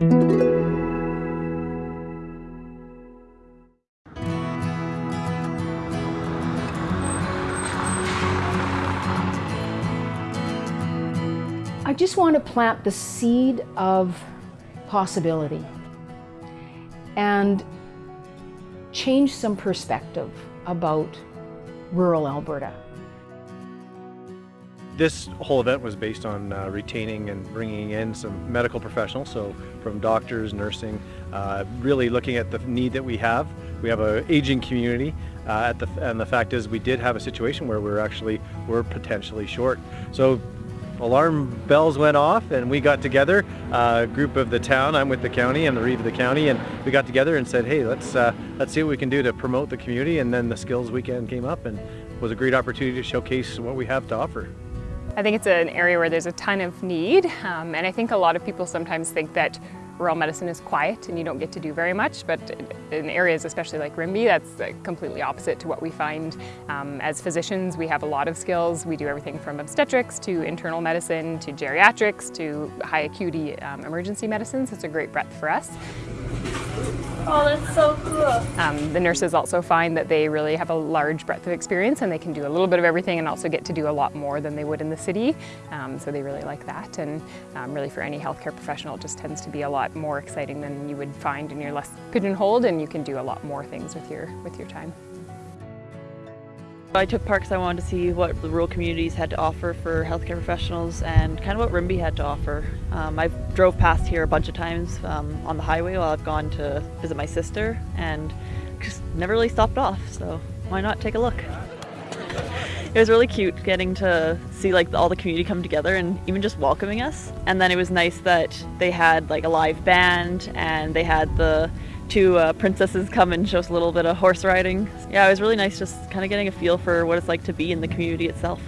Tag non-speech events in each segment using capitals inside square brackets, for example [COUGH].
I just want to plant the seed of possibility and change some perspective about rural Alberta. This whole event was based on uh, retaining and bringing in some medical professionals, so from doctors, nursing, uh, really looking at the need that we have. We have an aging community, uh, the, and the fact is we did have a situation where we're actually we're potentially short. So alarm bells went off and we got together, a group of the town, I'm with the county, I'm the reeve of the county, and we got together and said, hey, let's, uh, let's see what we can do to promote the community, and then the skills weekend came up and was a great opportunity to showcase what we have to offer. I think it's an area where there's a ton of need, um, and I think a lot of people sometimes think that rural medicine is quiet and you don't get to do very much, but in areas especially like Rimbey, that's completely opposite to what we find. Um, as physicians, we have a lot of skills. We do everything from obstetrics to internal medicine to geriatrics to high acuity um, emergency medicine, so it's a great breadth for us. Oh, that's so cool. Um, the nurses also find that they really have a large breadth of experience and they can do a little bit of everything and also get to do a lot more than they would in the city. Um, so they really like that and um, really for any healthcare professional it just tends to be a lot more exciting than you would find and you're less pigeonholed and you can do a lot more things with your, with your time. I took because I wanted to see what the rural communities had to offer for healthcare professionals and kind of what Rimbey had to offer. Um, I've drove past here a bunch of times um, on the highway while I've gone to visit my sister and just never really stopped off, so why not take a look? [LAUGHS] It was really cute getting to see like all the community come together and even just welcoming us. And then it was nice that they had like a live band and they had the two uh, princesses come and show us a little bit of horse riding. Yeah, it was really nice just kind of getting a feel for what it's like to be in the community itself.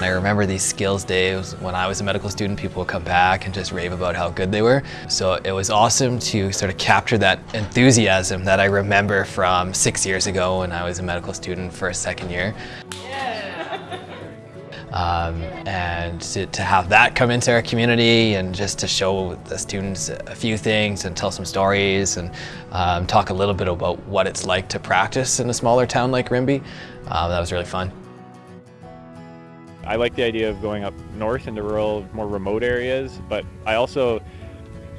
I remember these skills days when I was a medical student, people would come back and just rave about how good they were. So it was awesome to sort of capture that enthusiasm that I remember from six years ago when I was a medical student for a second year. Um, and to, to, have that come into our community and just to show the students a few things and tell some stories and um, talk a little bit about what it's like to practice in a smaller town like Rimbey, uh, that was really fun. I like the idea of going up north into rural, more remote areas, but I also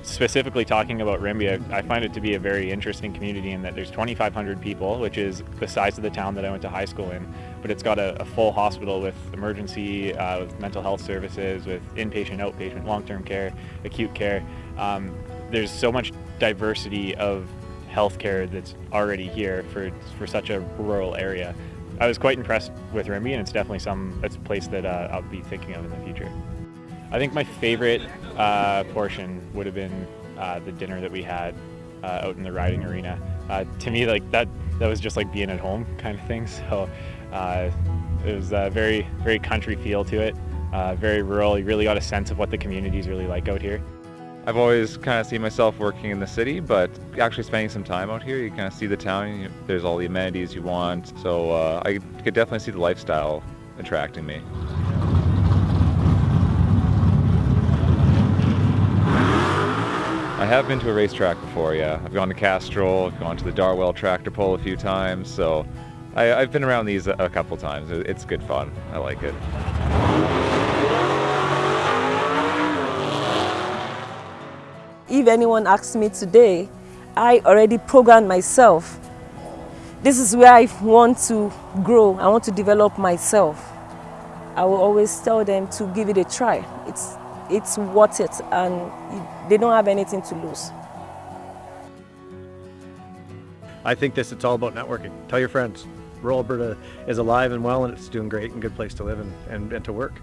specifically talking about Rimbey, I, find it to be a very interesting community in that there's 2,500 people, which is the size of the town that I went to high school in, but it's got a, a full hospital with emergency, uh, with mental health services, with inpatient, outpatient, long-term care, acute care. Um, there's so much diversity of healthcare that's already here for, for such a rural area. I was quite impressed with Rimbey, and it's definitely some, it's a place that uh, I'll be thinking of in the future. I think my favorite uh, portion would have been uh, the dinner that we had uh, out in the riding arena. Uh, to me, like that, that was just like being at home kind of thing. [LAUGHS] So uh, it was a very, very country feel to it. Uh, very rural. You really got a sense of what the community is really like out here. I've always kind of seen myself working in the city, but actually spending some time out here, you kind of see the town. You, there's all the amenities you want. So I could definitely see the lifestyle attracting me. I have been to a racetrack before, yeah. I've gone to Castrol, gone to the Darwell tractor pull a few times, so I, have been around these a, a couple times. It's good fun. I like it. If anyone asks me today, I already programmed myself. This is where I want to grow. I want to develop myself. I will always tell them to give it a try. It's it's worth it and they don't have anything to lose. I think this, it's all about networking. Tell your friends. Rural Alberta is alive and well and it's doing great and good place to live and, and, and to work.